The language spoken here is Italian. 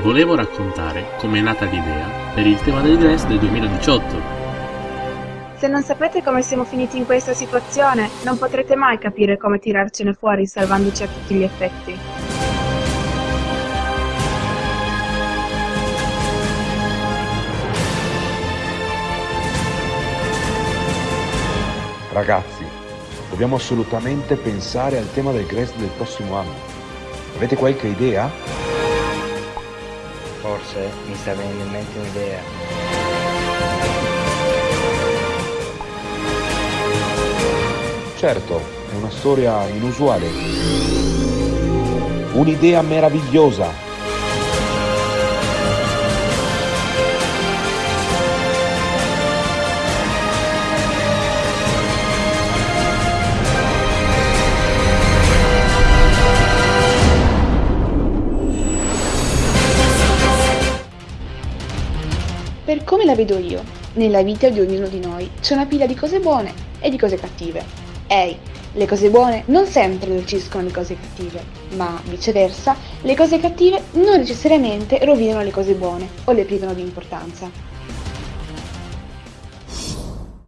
volevo raccontare come è nata l'idea per il tema del Gress del 2018. Se non sapete come siamo finiti in questa situazione, non potrete mai capire come tirarcene fuori salvandoci a tutti gli effetti. Ragazzi, dobbiamo assolutamente pensare al tema del Grest del prossimo anno. Avete qualche idea? Forse mi sta venendo in mente un'idea. Certo, è una storia inusuale. Un'idea meravigliosa. Per come la vedo io, nella vita di ognuno di noi c'è una pila di cose buone e di cose cattive. Ehi, le cose buone non sempre dolciscono le cose cattive, ma viceversa, le cose cattive non necessariamente rovinano le cose buone o le privano di importanza.